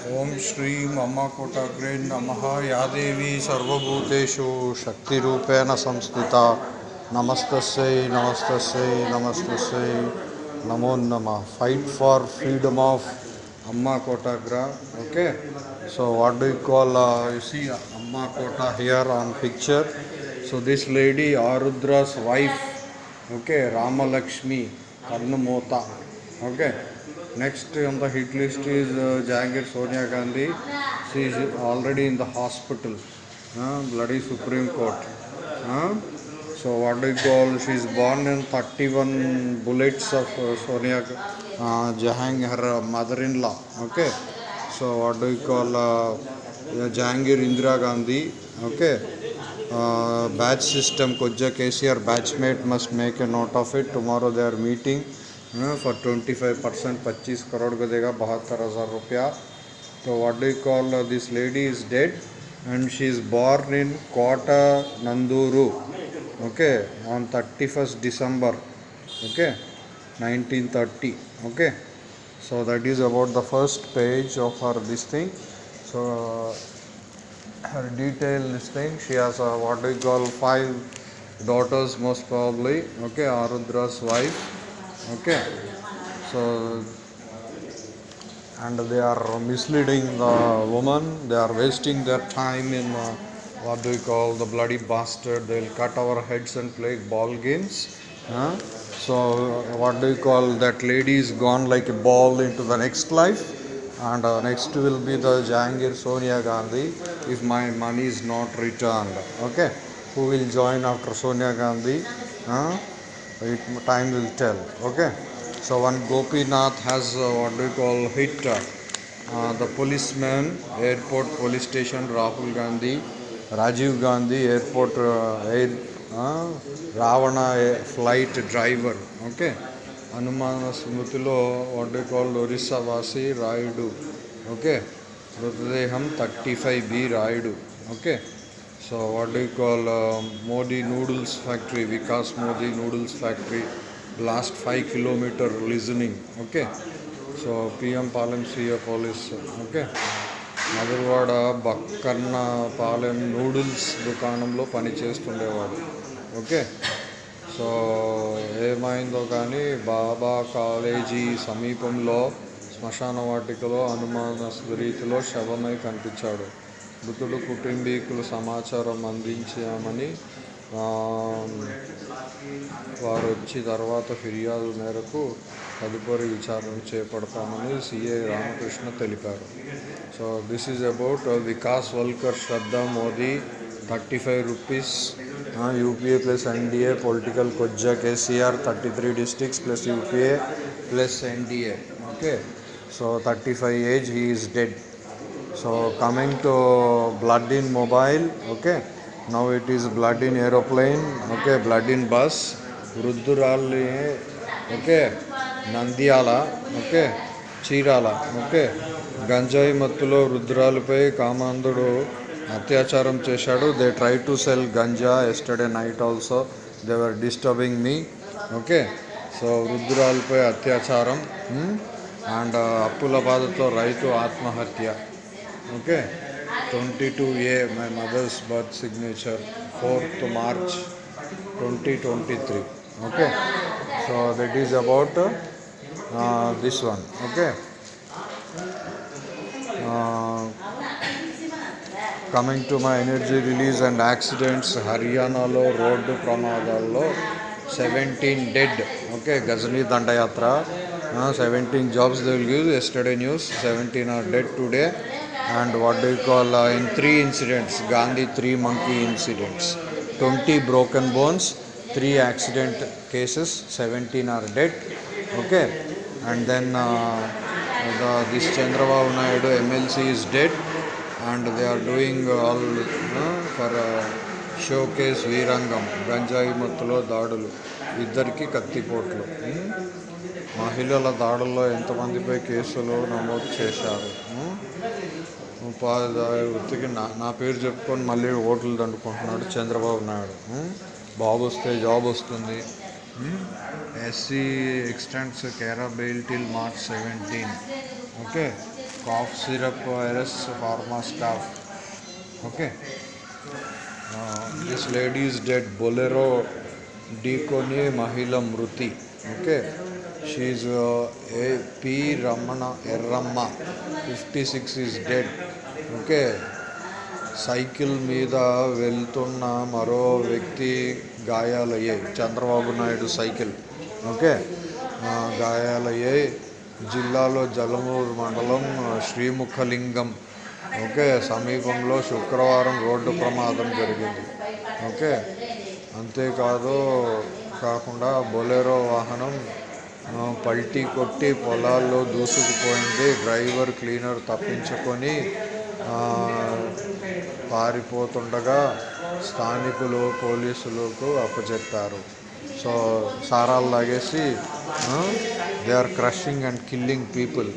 ओम श्री ममकोटग्रे नम या देवी सर्वूतेषु शक्ति संस्थिता। नमस्त नमस्त नमस्त नमो नम। Fight for freedom of Amma कोटाग्र okay so what do you call you see Amma Kota here on picture so this lady Arudra's wife okay Ramalakshmi कर्णमोता okay? Next on the hit list is uh, Jahangir Sonia Gandhi. She is already in the hospital. Uh, bloody Supreme Court. Uh, so what do you call? She is born in 31 bullets of uh, Sonia uh, Jahangir, her mother-in-law. Okay. So what do you call? Uh, Jahangir Indira Gandhi. Okay. Uh, batch system Koja KCR batchmate must make a note of it. Tomorrow they are meeting. For twenty five percent पच्चीस करोड़ को देगा, बहत्तर हज़ार रुपया। तो what do you call this lady is dead and she is born in quota नंदूरू okay on thirty first December okay nineteen thirty okay so that is about the first page of our this thing so her detail this thing she has what you call five daughters most probably okay Arudra's wife okay. So and they are misleading the woman. They are wasting their time in uh, what do you call the bloody bastard. They'll cut our heads and play ball games huh? so what do you call that lady is gone like a ball into the next life. And uh, next will be the Jangir Sonia Gandhi if my money is not returned. Okay. Who will join after Sonia Gandhi huh? it, time will tell okay so one gopinath has uh, what do you call hit uh, uh, the policeman airport police station rahul gandhi rajiv gandhi airport uh, air uh, ravana uh, flight driver okay హనుమాన స్మృతిలో what do call Orissa వాసి Rayudu okay మృతదేహం thirty five B Rayudu okay So what you call Modi noodles factory Vikas Modi noodles factory last five kilometer listening okay? So PM Palem CF police okay? Madhurawada Bakkanna Palem noodles దుకాణంలో పని చేస్తుండేవాడు okay? So ఏమైందో కానీ బాబా college సమీపంలో శ్మశాన వాటికలో అనుమానస్ రీతిలో శవమై కనిపించాడు. మృతుడు కుటుంబీకులు సమాచారం అందించామని వారు వచ్చి తర్వాత ఫిర్యాదు మేరకు తదుపరి విచారణ చేపడతామని సిఏ రామకృష్ణ తెలిపారు. So this is about Vikas Walkar Shraddha Modi thirty five rupees UPA plus NDA political కొజ్జా KCR thirty three districts plus UPA plus NDA. Okay? So thirty five age he is dead so coming to blood in mobile okay. Now it is blood in aeroplane okay. Blood in bus వృద్ధురాలి okay Nandyal okay Chirala okay గంజాయి మత్తులో వృద్ధురాలిపై కామాంధుడు అత్యాచారం చేశాడు. They try to sell ganja yesterday night also they were disturbing me okay so వృద్ధురాలిపై అత్యాచారం and అప్పుల బాధతో రైతు ఆత్మహత్య okay twenty two a my mother's birth signature fourth March twenty twenty three okay so that is about this one okay coming to my energy release and accidents హర్యానాలో road ప్రమాదాల్లో seventeen dead okay Ghazni దండయాత్ర seventeen jobs they will give yesterday news seventeen are dead today and what do you call uh, in three incidents gandhi three monkey incidents 20 broken bones three accident cases 17 are dead okay and then uh, the, this chandrababu naidu mlc is dead and they are doing all uh, for uh, showcase వీరంగం గంజాయి మత్తులో దాడులు ఇద్దరికి కత్తిపోట్లు ఉం? మహిళల దాడుల్లో ఎంతమందిపై కేసులు నమోదు చేశారు ఉం? ఉపాధ్యాయ వృత్తికి నా నా పేరు చెప్పుకొని మళ్ళీ ఓట్లు దండుకుంటున్నాడు చంద్రబాబు నాయుడు. బాబు వస్తే జాబ్ వస్తుంది. SC extends కేరా bail till March seventeen. Okay? Cough syrup virus pharma staff. Okay? This lady's dead. Bolero డీకోని మహిళ మృతి. Okay? She's A P Ramana Erramma. Fifty six is dead. Okay. Cycle మీద వెళ్తున్న మరో వ్యక్తి గాయాలయ్యాయి. చంద్రబాబు నాయుడు సైకిల్. ఓకే. గాయాలయ్యాయి. జిల్లాలో జలమూరు మండలం శ్రీముఖలింగం. ఓకే. సమీపంలో శుక్రవారం రోడ్డు ప్రమాదం జరిగింది. ఓకే. అంతేకాదు కాకుండా బొలెరో వాహనం పల్టీ కొట్టి పొలాల్లో దూసుకుపోయింది. డ్రైవర్ క్లీనర్ తప్పించుకొని పారిపోతుండగా స్థానికులు పోలీసులకు అప్పచెప్పారు సో సారాలు లాగేసి they are crushing and killing people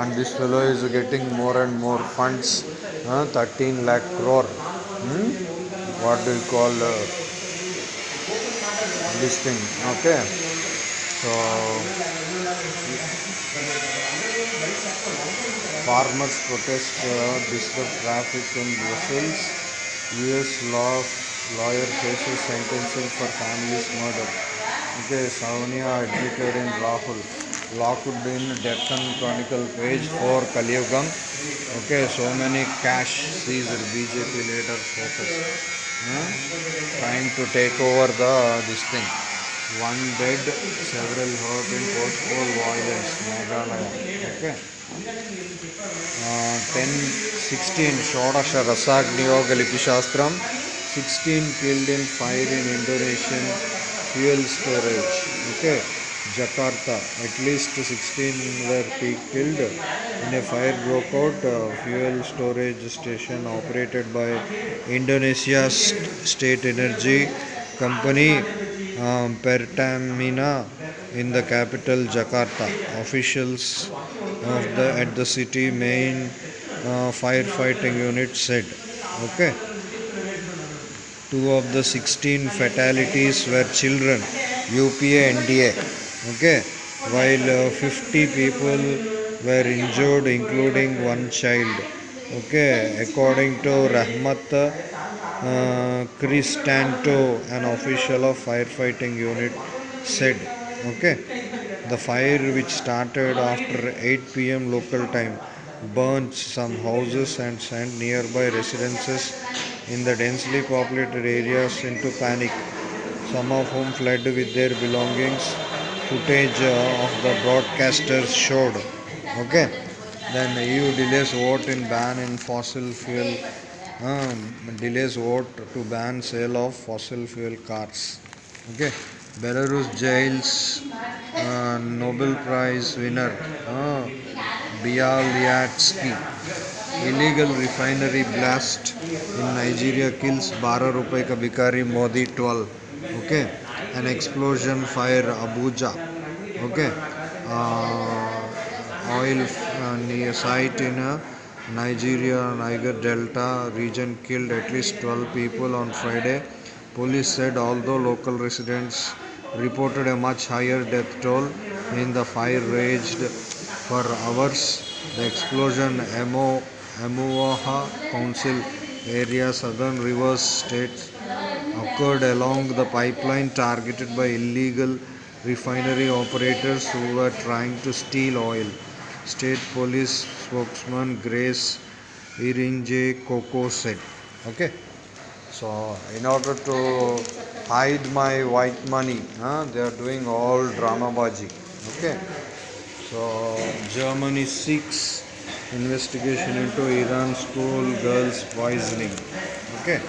and this fellow is getting more and more funds thirteen lakh crore what do call this thing okay so Farmers protest uh, disrupt traffic in Brussels. U.S. law lawyer faces sentencing for family's murder. Okay, Sonia admitted in Rahul. Locked in Deccan Chronicle page 4 Kaliyugam. Okay, so many cash seized BJP leaders focus. Huh? Trying to take over the this thing. One dead, several hurt in post-poll violence. Meghalaya. Okay. Ten sixteen షోడశ రసాగ్నియోగ లిపి శాస్త్రం sixteen killed in fire in Indonesian fuel storage okay Jakarta at least sixteen were people killed in a fire broke out fuel storage station operated by Indonesia state energy company Pertamina in the capital Jakarta. Officials of the at the city main uh, firefighting unit said. Okay. Two of the 16 fatalities were children. UPA NDA. Okay. While uh, 50 people were injured, including one child. Okay. According to Rahmat uh, Cristanto, an official of firefighting unit, said, okay, the fire which started after 8 pm local time burned some houses and sent nearby residences in the densely populated areas into panic, some of whom fled with their belongings. Footage uh, of the broadcasters showed. Okay, then EU delays vote in ban in fossil fuel um, delays vote to ban sale of fossil fuel cars. Okay, Belarus jails uh, Nobel Prize winner uh, Bialiatski. Illegal refinery blast in Nigeria kills Bara Rupai Ka Bikari Modi 12. Okay, an explosion fire Abuja. Okay, uh, oil uh, near site in a Nigeria, Niger Delta region killed at least 12 people on Friday. Police said although local residents reported a much higher death toll in the fire raged for hours. The explosion Emo Amuaha Council area Southern Rivers State occurred along the pipeline targeted by illegal refinery operators who were trying to steal oil. State Police spokesman Grace Iringe Koko said. Okay. So, in order to hide my white money, huh, they are doing all drama baji. Okay. So, Germany seeks investigation into Iran school girls poisoning. Okay.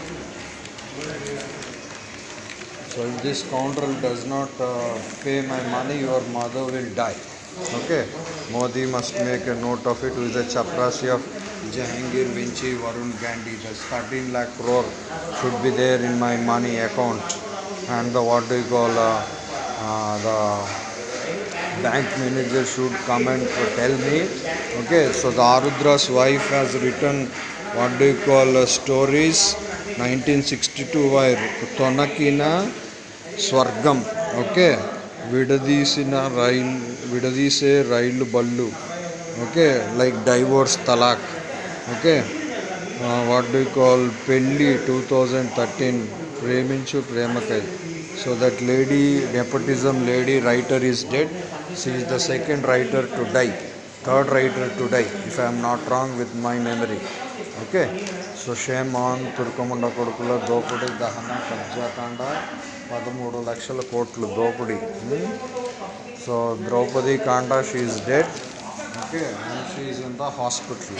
So, if this scoundrel does not uh, pay my money, your mother will die. Okay. Modi must make a note of it with the chaprasi of Jahangir Vinci Varun Gandhi. The 13 lakh crore should be there in my money account. And the what do you call uh, uh, the bank manager should come and tell me. Okay, so the Arudra's wife has written what do you call uh, stories 1962 by Tonakina Swargam. Okay, విడదీసిన rail విడదీసే rail బళ్ళు. Okay? Like divorce తలాక్ okay? What do call పెళ్ళి two thousand thirteen ప్రేమించు ప్రేమకై. So that lady nepotism lady writer is dead she is the second writer to die third writer to die if i am not wrong with my memory. Okay so shame on తుర్కముండ కొడుకుల దోపిడీ దహన కబ్జాకాండ పదమూడు లక్షల కోట్లు దోపిడీ. So Draupadi కాండ she's dead okay and she's in the hospital